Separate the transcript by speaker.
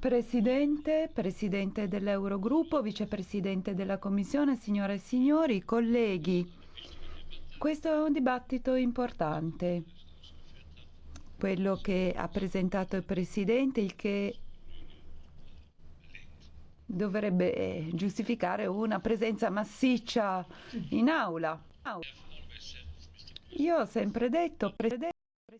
Speaker 1: Presidente, Presidente dell'Eurogruppo, Vicepresidente della Commissione, signore e signori, colleghi, questo è un dibattito importante, quello che ha presentato il Presidente, il che dovrebbe eh, giustificare una presenza massiccia in aula. Io ho sempre detto, Presidente,